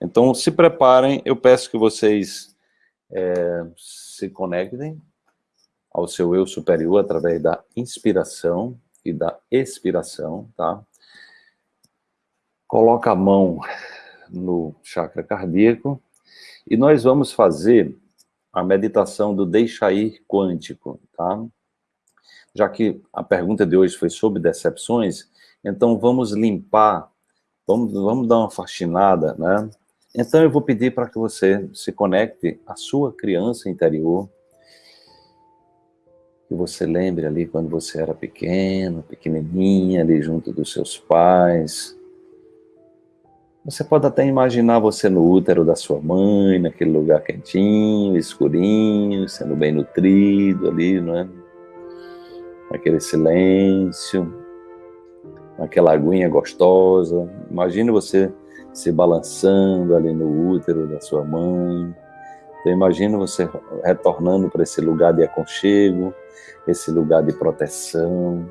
Então, se preparem, eu peço que vocês é, se conectem ao seu eu superior através da inspiração e da expiração, tá? Coloca a mão no chakra cardíaco e nós vamos fazer a meditação do deixa ir quântico, tá? Já que a pergunta de hoje foi sobre decepções, então vamos limpar, vamos, vamos dar uma faxinada, né? Então eu vou pedir para que você se conecte à sua criança interior, que você lembre ali quando você era pequeno, pequenininha, ali junto dos seus pais. Você pode até imaginar você no útero da sua mãe, naquele lugar quentinho, escurinho, sendo bem nutrido ali, não é? Naquele silêncio, naquela aguinha gostosa. Imagine você se balançando ali no útero da sua mãe. Então imagina você retornando para esse lugar de aconchego, esse lugar de proteção.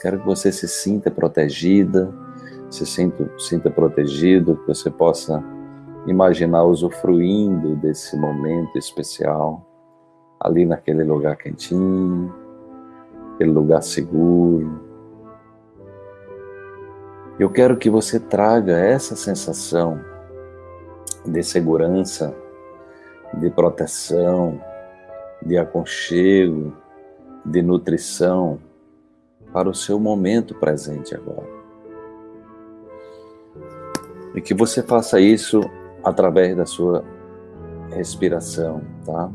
Quero que você se sinta protegida, se sinta, sinta protegido, que você possa imaginar usufruindo desse momento especial, ali naquele lugar quentinho, aquele lugar seguro. Eu quero que você traga essa sensação de segurança, de proteção, de aconchego, de nutrição para o seu momento presente agora. E que você faça isso através da sua respiração, tá?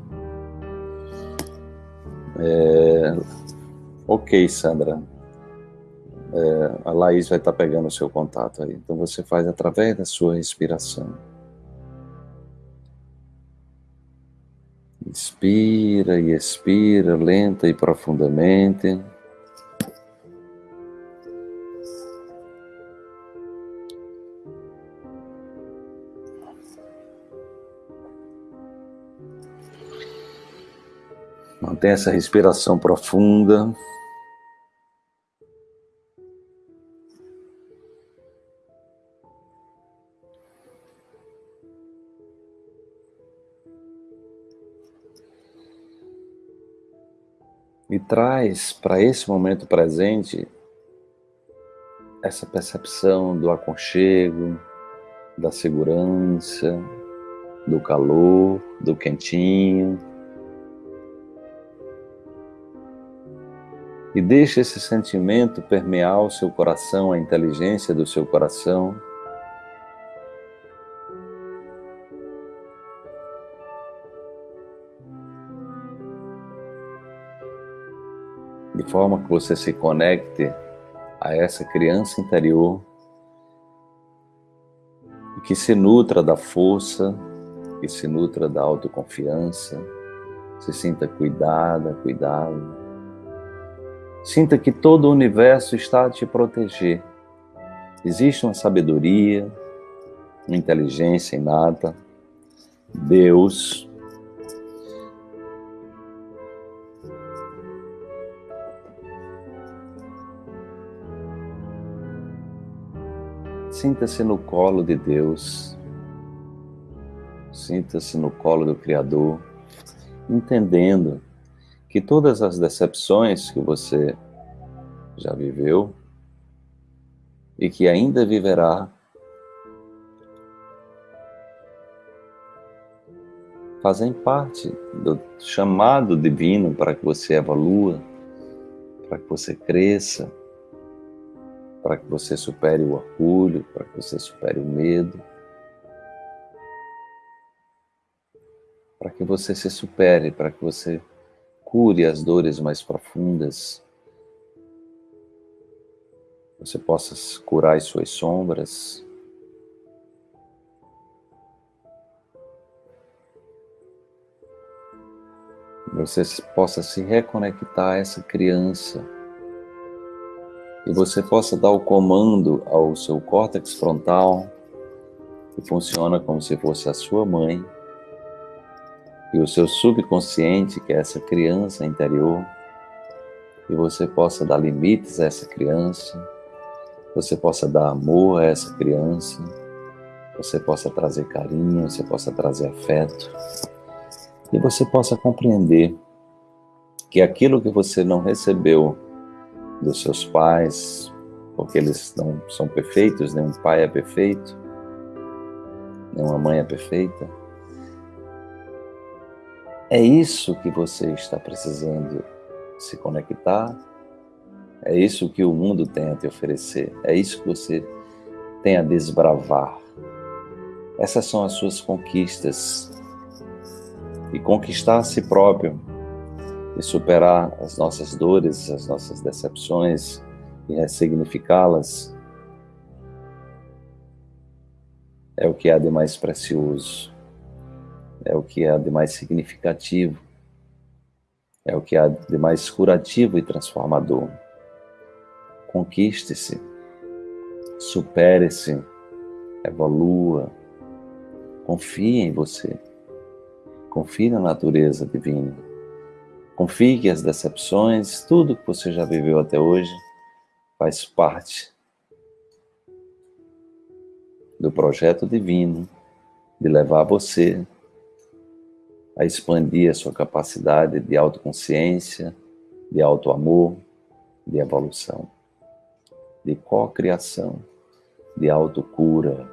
É... Ok, Sandra. É, a Laís vai estar pegando o seu contato aí. Então você faz através da sua respiração. Inspira e expira lenta e profundamente. Mantém essa respiração profunda. E traz para esse momento presente essa percepção do aconchego, da segurança, do calor, do quentinho. E deixe esse sentimento permear o seu coração, a inteligência do seu coração. De forma que você se conecte a essa criança interior e que se nutra da força, que se nutra da autoconfiança, se sinta cuidada, cuidado. Sinta que todo o universo está a te proteger. Existe uma sabedoria, uma inteligência inata, Deus, Sinta-se no colo de Deus, sinta-se no colo do Criador, entendendo que todas as decepções que você já viveu e que ainda viverá, fazem parte do chamado divino para que você evolua, para que você cresça, para que você supere o orgulho, para que você supere o medo, para que você se supere, para que você cure as dores mais profundas, você possa curar as suas sombras, você possa se reconectar a essa criança e você possa dar o comando ao seu córtex frontal, que funciona como se fosse a sua mãe, e o seu subconsciente, que é essa criança interior, e você possa dar limites a essa criança, você possa dar amor a essa criança, você possa trazer carinho, você possa trazer afeto e você possa compreender que aquilo que você não recebeu dos seus pais, porque eles não são perfeitos, nenhum pai é perfeito, nenhuma mãe é perfeita, é isso que você está precisando se conectar, é isso que o mundo tem a te oferecer, é isso que você tem a desbravar. Essas são as suas conquistas. E conquistar a si próprio e superar as nossas dores, as nossas decepções e ressignificá-las é o que há de mais precioso é o que há de mais significativo, é o que há de mais curativo e transformador. Conquiste-se, supere-se, evolua, confie em você, confie na natureza divina, confie que as decepções, tudo que você já viveu até hoje, faz parte do projeto divino de levar você a expandir a sua capacidade de autoconsciência, de autoamor, de evolução, de co-criação, de autocura,